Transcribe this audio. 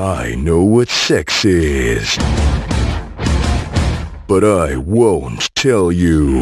I know what sex is. But I won't tell you.